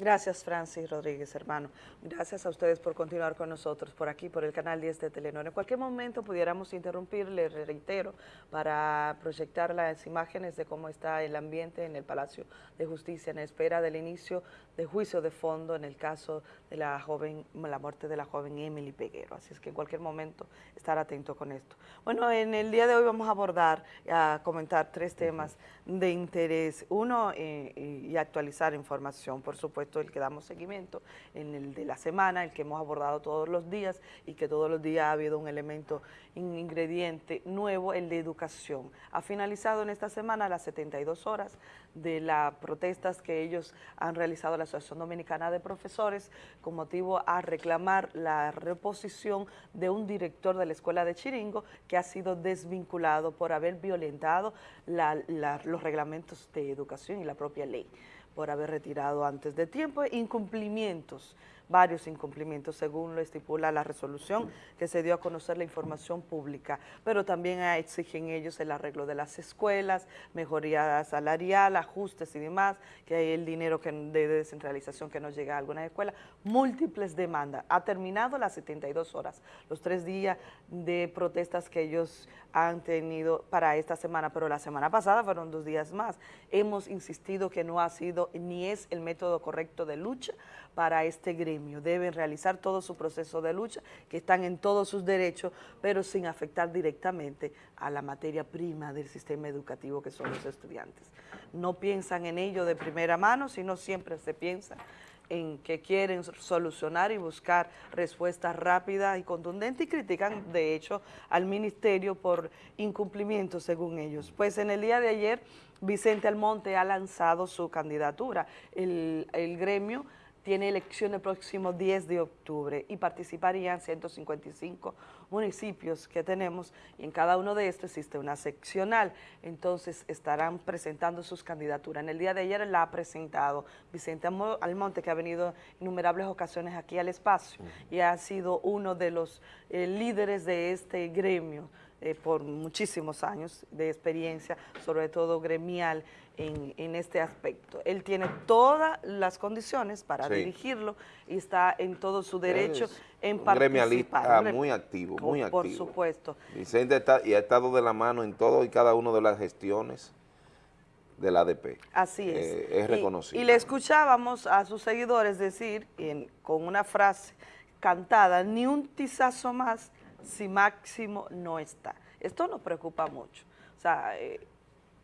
Gracias, Francis Rodríguez, hermano. Gracias a ustedes por continuar con nosotros por aquí, por el canal 10 de Telenor. En cualquier momento pudiéramos interrumpir, le reitero, para proyectar las imágenes de cómo está el ambiente en el Palacio de Justicia en espera del inicio de juicio de fondo en el caso de la joven, la muerte de la joven Emily Peguero. Así es que en cualquier momento estar atento con esto. Bueno, en el día de hoy vamos a abordar, a comentar tres temas de interés. Uno, eh, y actualizar información, por supuesto, el que damos seguimiento en el de la semana, el que hemos abordado todos los días y que todos los días ha habido un elemento, un ingrediente nuevo, el de educación. Ha finalizado en esta semana las 72 horas de las protestas que ellos han realizado la Asociación Dominicana de Profesores con motivo a reclamar la reposición de un director de la Escuela de Chiringo que ha sido desvinculado por haber violentado los reglamentos de educación y la propia ley por haber retirado antes de tiempo, incumplimientos varios incumplimientos según lo estipula la resolución que se dio a conocer la información pública, pero también exigen ellos el arreglo de las escuelas, mejoría salarial, ajustes y demás, que hay el dinero de descentralización que nos llega a algunas escuelas, múltiples demandas. Ha terminado las 72 horas, los tres días de protestas que ellos han tenido para esta semana, pero la semana pasada fueron dos días más. Hemos insistido que no ha sido ni es el método correcto de lucha para este gremio. Deben realizar todo su proceso de lucha, que están en todos sus derechos, pero sin afectar directamente a la materia prima del sistema educativo que son los estudiantes. No piensan en ello de primera mano, sino siempre se piensa en que quieren solucionar y buscar respuestas rápidas y contundentes y critican, de hecho, al ministerio por incumplimiento según ellos. Pues en el día de ayer, Vicente Almonte ha lanzado su candidatura. El, el gremio tiene elección el próximo 10 de octubre y participarían 155 municipios que tenemos y en cada uno de estos existe una seccional, entonces estarán presentando sus candidaturas. En el día de ayer la ha presentado Vicente Almonte, que ha venido innumerables ocasiones aquí al espacio y ha sido uno de los eh, líderes de este gremio, eh, por muchísimos años de experiencia, sobre todo gremial, en, este aspecto. Él tiene todas las condiciones para dirigirlo y está en todo su derecho en participar. gremialista muy activo, muy activo. Por supuesto. Vicente está, y ha estado de la mano en todo y cada una de las gestiones del ADP. Así es. Eh, es reconocido. Y, le escuchábamos a sus seguidores decir con una frase cantada, ni un tizazo más si Máximo no está. Esto nos preocupa mucho. O sea, eh,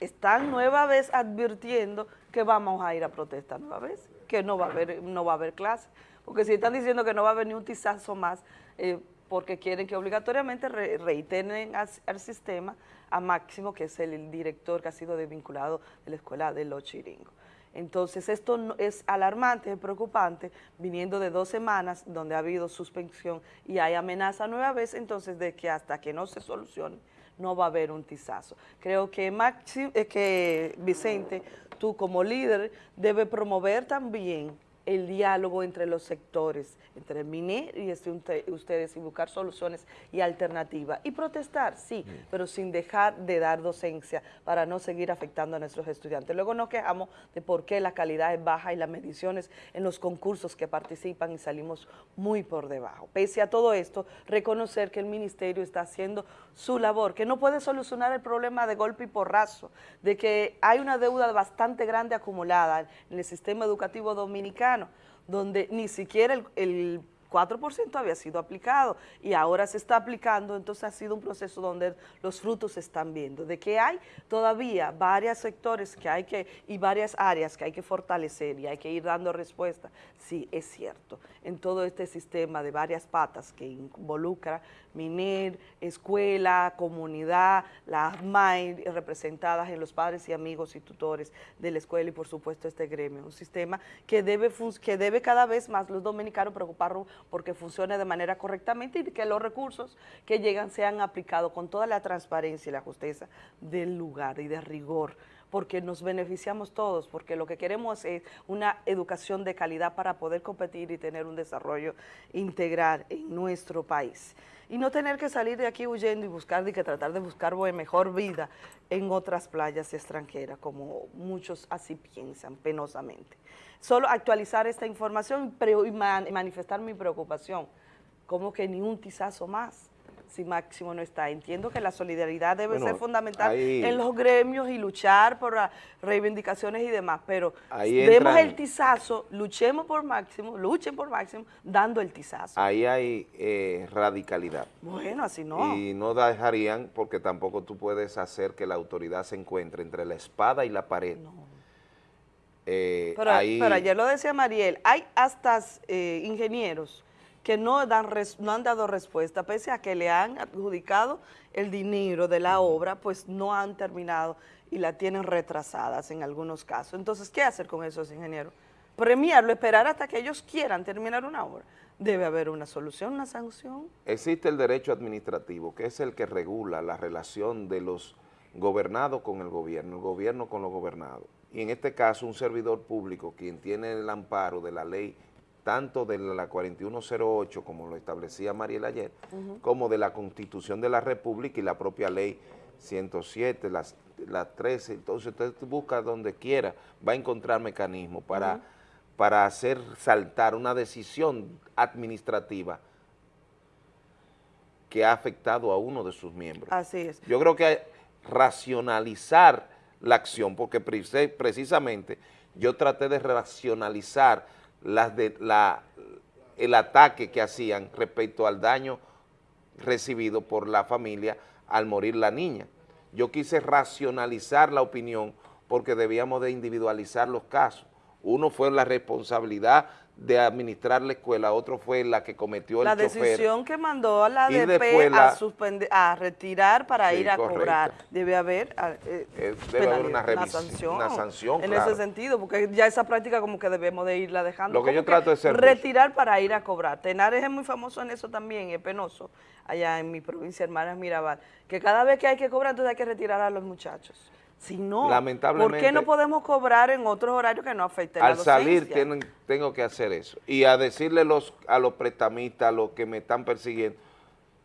están nueva vez advirtiendo que vamos a ir a protestar nueva vez, que no va a haber, no va a haber clase. Porque si están diciendo que no va a haber ni un tizazo más, eh, porque quieren que obligatoriamente reiteren al, sistema a Máximo, que es el, director que ha sido desvinculado de la escuela de Los Chiringos. Entonces esto es alarmante, es preocupante, viniendo de dos semanas donde ha habido suspensión y hay amenaza nueva vez, entonces de que hasta que no se solucione no va a haber un tizazo. Creo que, Maxi, eh, que Vicente, tú como líder, debe promover también el diálogo entre los sectores, entre el MINER y este, ustedes, y buscar soluciones y alternativas. Y protestar, sí, pero sin dejar de dar docencia para no seguir afectando a nuestros estudiantes. Luego nos quejamos de por qué la calidad es baja y las mediciones en los concursos que participan y salimos muy por debajo. Pese a todo esto, reconocer que el ministerio está haciendo su labor, que no puede solucionar el problema de golpe y porrazo, de que hay una deuda bastante grande acumulada en el sistema educativo dominicano, donde ni siquiera el, 4% había sido aplicado y ahora se está aplicando, entonces ha sido un proceso donde los frutos se están viendo, de que hay todavía varios sectores que hay que, y varias áreas que hay que fortalecer y hay que ir dando respuesta, sí, es cierto, en todo este sistema de varias patas que involucra MINER, escuela, comunidad, las MAI representadas en los padres y amigos y tutores de la escuela y por supuesto este gremio, un sistema que debe, que debe cada vez más los dominicanos preocuparnos porque funcione de manera correctamente y que los recursos que llegan sean aplicados con toda la transparencia y la justicia del lugar y de rigor porque nos beneficiamos todos, porque lo que queremos es una educación de calidad para poder competir y tener un desarrollo integral en nuestro país. y no tener que salir de aquí huyendo y buscar, y que tratar de buscar mejor vida en otras playas extranjeras, como muchos así piensan penosamente. Solo actualizar esta información y manifestar mi preocupación, como que ni un tizazo más si Máximo no está. Entiendo que la solidaridad debe ser fundamental en los gremios y luchar por reivindicaciones y demás, pero demos el tizazo, luchemos por Máximo, luchen por Máximo, dando el tizazo. Ahí hay eh, radicalidad. Bueno, así no. Y no dejarían, porque tampoco tú puedes hacer que la autoridad se encuentre entre la espada y la pared. Eh, pero, ayer lo decía Mariel, hay hasta eh, ingenieros que no, dan no han dado respuesta, pese a que le han adjudicado el dinero de la obra, pues no han terminado y la tienen retrasadas en algunos casos. Entonces, ¿qué hacer con esos ingenieros? Premiarlo, esperar hasta que ellos quieran terminar una obra. Debe haber una solución, una sanción. Existe el derecho administrativo, que es el que regula la relación de los gobernados con el gobierno, el gobierno con los gobernados. Y en este caso, un servidor público, quien tiene el amparo de la ley tanto de la 4108, como lo establecía Mariel ayer, como de la Constitución de la República y la propia ley 107, las, 13, entonces usted busca donde quiera, va a encontrar mecanismos para, para hacer saltar una decisión administrativa que ha afectado a uno de sus miembros. Así es. Yo creo que racionalizar la acción, porque precisamente yo traté de racionalizar las de, la, el ataque que hacían respecto al daño recibido por la familia al morir la niña. Yo quise racionalizar la opinión porque debíamos de individualizar los casos. Uno fue la responsabilidad de administrar la escuela, otro fue la que cometió el La decisión que mandó a la ADP a, a retirar para ir a cobrar. Debe haber, ah, eh, eh, debe haber una, sanción, En ese sentido, porque ya esa práctica como que debemos de irla dejando. Lo que yo trato de ser Retirar para ir a cobrar. Tenares es muy famoso en eso también, es penoso, allá en mi provincia, Hermanas Mirabal, que cada vez que hay que cobrar, entonces hay que retirar a los muchachos. Si no, ¿por qué no podemos cobrar en otros horarios que no afecten a la Al salir tengo que hacer eso. Y a decirle los, a los prestamistas, a los que me están persiguiendo,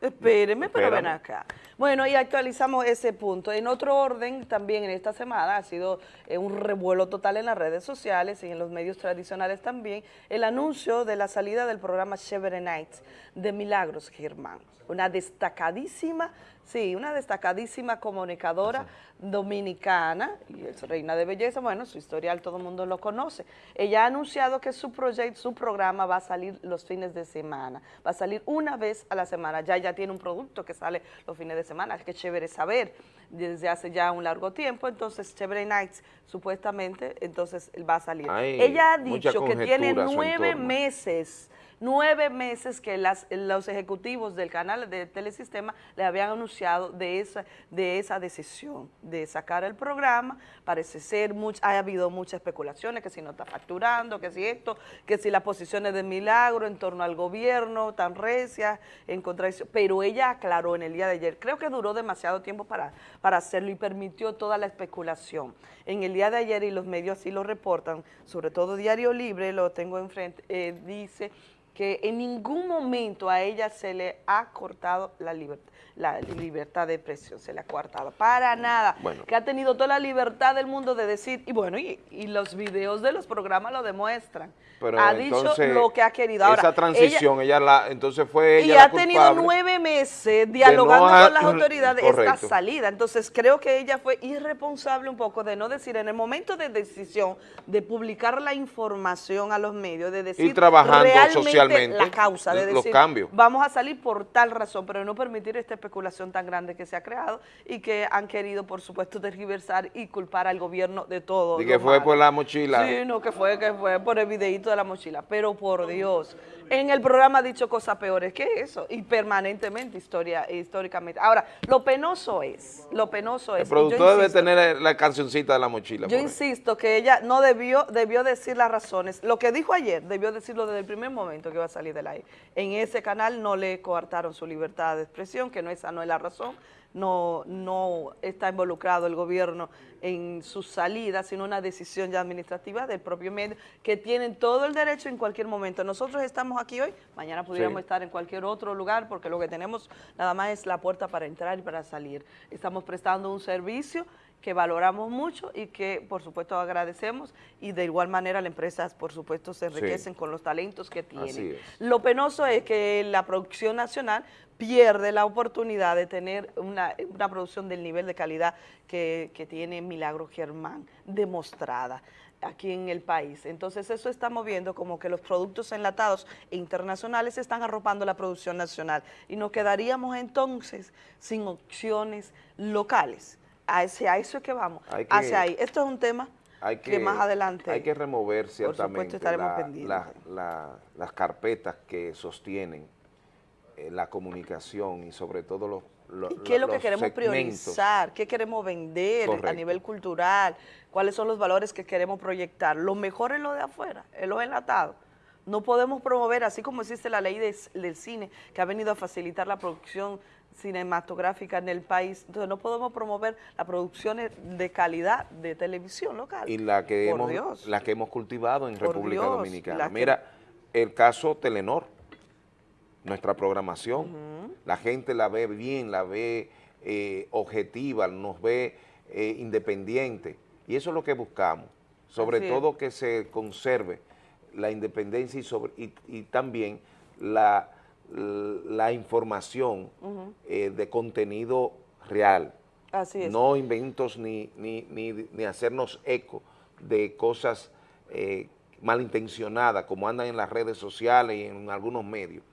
Espéreme, pero ven acá. Bueno, y actualizamos ese punto. En otro orden, también en esta semana ha sido eh, un revuelo total en las redes sociales y en los medios tradicionales también, el anuncio de la salida del programa Chevere Nights de Milagros Germán. Una destacadísima Sí, una destacadísima comunicadora dominicana, y es reina de belleza, bueno, su historial todo el mundo lo conoce. Ella ha anunciado que su proyecto, su programa va a salir los fines de semana, va a salir una vez a la semana, ya ya tiene un producto que sale los fines de semana, que chévere saber, desde hace ya un largo tiempo, entonces Chévere Nights supuestamente, entonces va a salir. Ella ha dicho que tiene nueve meses nueve meses que los ejecutivos del canal de Telesistema le habían anunciado de esa, de esa decisión de sacar el programa. Parece ser, ha habido muchas especulaciones, que si no está facturando, que si esto, que si las posiciones de Milagro en torno al gobierno tan recias, en contradicción, pero ella aclaró en el día de ayer, creo que duró demasiado tiempo para, para hacerlo y permitió toda la especulación. En el día de ayer, y los medios así lo reportan, sobre todo Diario Libre, lo tengo enfrente, eh, dice que en ningún momento a ella se le ha cortado la libertad, la libertad de expresión, se le ha cortado, para nada, que ha tenido toda la libertad del mundo de decir, y bueno, y, los videos de los programas lo demuestran, ha dicho lo que ha querido. Ahora, esa transición, ella, la, entonces fue ella Y ha tenido nueve meses dialogando con las autoridades esta salida, entonces creo que ella fue irresponsable un poco de no decir en el momento de decisión de publicar la información a los medios, de decir trabajando realmente la causa de decir, vamos a salir por tal razón, pero no permitir esta especulación tan grande que se ha creado y que han querido, por supuesto, tergiversar y culpar al gobierno de todo. Y que fue por la mochila. Sí, no, que fue, que fue por el videito de la mochila, pero por Dios, en el programa ha dicho cosas peores que eso, y permanentemente, historia, históricamente. Ahora, lo penoso es, lo penoso es... El productor debe tener la cancioncita de la mochila. Yo insisto que ella no debió, debió decir las razones. Lo que dijo ayer, debió decirlo desde el primer momento que iba a salir del aire. En ese canal no le coartaron su libertad de expresión, que no esa no es la razón, no, no está involucrado el gobierno en su salida, sino una decisión ya administrativa del propio medio, que tienen todo el derecho en cualquier momento. Nosotros estamos aquí hoy, mañana pudiéramos estar en cualquier otro lugar, porque lo que tenemos nada más es la puerta para entrar y para salir. Estamos prestando un servicio que valoramos mucho y que por supuesto agradecemos. Y de igual manera las empresas por supuesto se enriquecen con los talentos que tienen. Lo penoso es que la producción nacional pierde la oportunidad de tener una, producción del nivel de calidad que, que tiene Milagro Germán demostrada aquí en el país. Entonces eso está moviendo como que los productos enlatados e internacionales están arropando la producción nacional. Y nos quedaríamos entonces sin opciones locales hacia eso es que vamos, hacia ahí. Esto es un tema que, más adelante... Hay que remover ciertamente las carpetas que sostienen eh, la comunicación y sobre todo los ¿Y ¿Qué es lo que queremos priorizar? ¿Qué queremos vender a nivel cultural? ¿Cuáles son los valores que queremos proyectar? Lo mejor es lo de afuera, es lo enlatado. No podemos promover, así como existe la ley del cine, que ha venido a facilitar la producción cinematográfica en el país. Entonces no podemos promover las producciones de calidad de televisión local. Y la que, hemos, La que hemos cultivado en República Dominicana. Mira, el caso Telenor, nuestra programación, la gente la ve bien, la ve eh, objetiva, nos ve eh, independiente. Y eso es lo que buscamos. Sobre todo que se conserve la independencia y, sobre, y también la la información eh, de contenido real. Así es. No inventos ni, ni, ni, hacernos eco de cosas eh, malintencionadas como andan en las redes sociales y en algunos medios.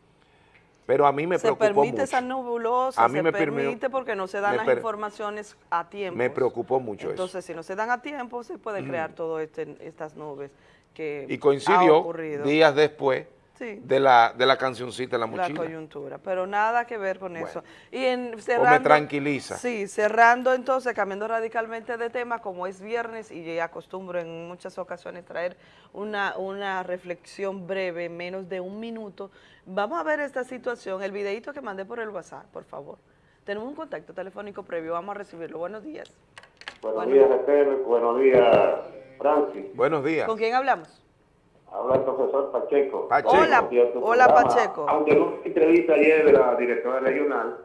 Pero a mí me preocupó mucho. Se permite esa nebulosa, se permite porque no se dan las informaciones a tiempo. Me preocupó mucho Entonces, eso. Entonces, si no se dan a tiempo, se puede crear todo este, estas nubes que Y coincidió días después de, la, de la cancioncita La Mochila. La coyuntura, pero nada que ver con eso. Y en, cerrando, me tranquiliza. Sí, cerrando entonces, cambiando radicalmente de tema, como es viernes y ya acostumbro en muchas ocasiones traer una, una reflexión breve, menos de un minuto, vamos a ver esta situación, el videito que mandé por el WhatsApp, por favor. Tenemos un contacto telefónico previo, vamos a recibirlo. Buenos días. Buenos días, Raquel. Buenos días, Francis. Buenos días. ¿Con quién hablamos? Habla el profesor Pacheco. Hola, hola Pacheco. Aunque no entrevista ayer de la directora regional,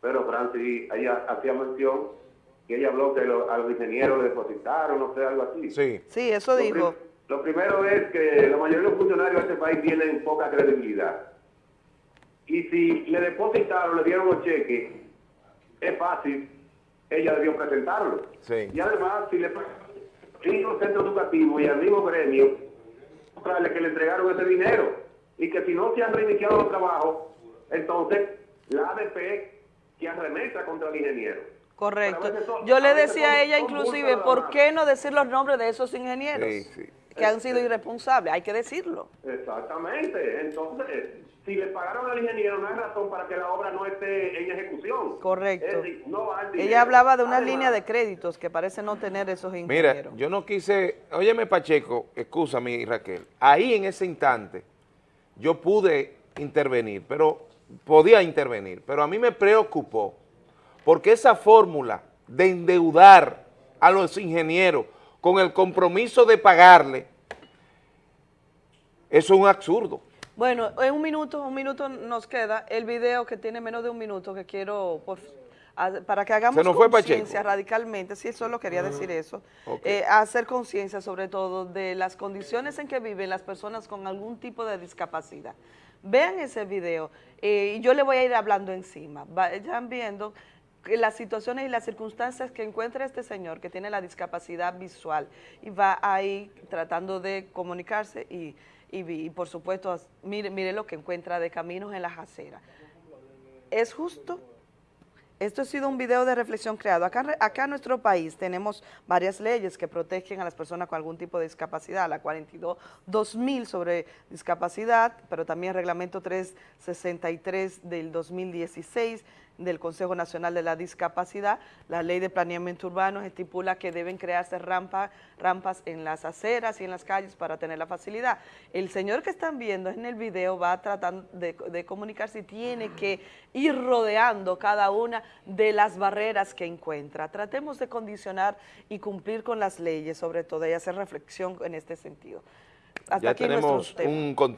pero Francis, ella hacía mención que ella habló que a los ingenieros le depositaron, no sé, algo así. Sí, sí eso dijo. lo primero es que la mayoría de los funcionarios de este país tienen poca credibilidad. Y si le depositaron, le dieron un cheque, es fácil, ella debió presentarlo. Sí. Y además, si le en un centro educativo y al mismo gremio, que le entregaron ese dinero y que si no se han reiniciado los trabajos, entonces la ADP que arremeta contra el ingeniero. Correcto. Yo le decía a ella inclusive, ¿por qué no decir los nombres de esos ingenieros? Que han sido irresponsables, hay que decirlo. Exactamente. Entonces, si le pagaron al ingeniero, no hay razón para que la obra no esté en ejecución. Correcto. Ella hablaba de una línea de créditos que parece no tener esos ingenieros. Mira, yo no quise, óyeme Pacheco, escúchame Raquel, ahí en ese instante yo pude intervenir, pero podía intervenir, pero a mí me preocupó porque esa fórmula de endeudar a los ingenieros con el compromiso de pagarle, eso es un absurdo. Bueno, en un minuto, un minuto nos queda el video que tiene menos de un minuto que quiero, para que hagamos conciencia radicalmente, si eso lo quería decir eso, eh, hacer conciencia sobre todo de las condiciones en que viven las personas con algún tipo de discapacidad. Vean ese video eh, y yo le voy a ir hablando encima. Vayan viendo las situaciones y las circunstancias que encuentra este señor que tiene la discapacidad visual y va ahí tratando de comunicarse y y, por supuesto, mire, mire lo que encuentra de caminos en las aceras. ¿Es justo? Esto ha sido un video de reflexión creado. Acá, acá en nuestro país tenemos varias leyes que protegen a las personas con algún tipo de discapacidad, la 42-2000 sobre discapacidad, pero también el reglamento 363 del 2016, del Consejo Nacional de la Discapacidad, la ley de planeamiento urbano estipula que deben crearse rampas en las aceras y en las calles para tener la facilidad. El señor que están viendo en el video va tratando de, de comunicar si tiene que ir rodeando cada una de las barreras que encuentra. Tratemos de condicionar y cumplir con las leyes, sobre todo, y hacer reflexión en este sentido. Hasta ya aquí tenemos un contacto.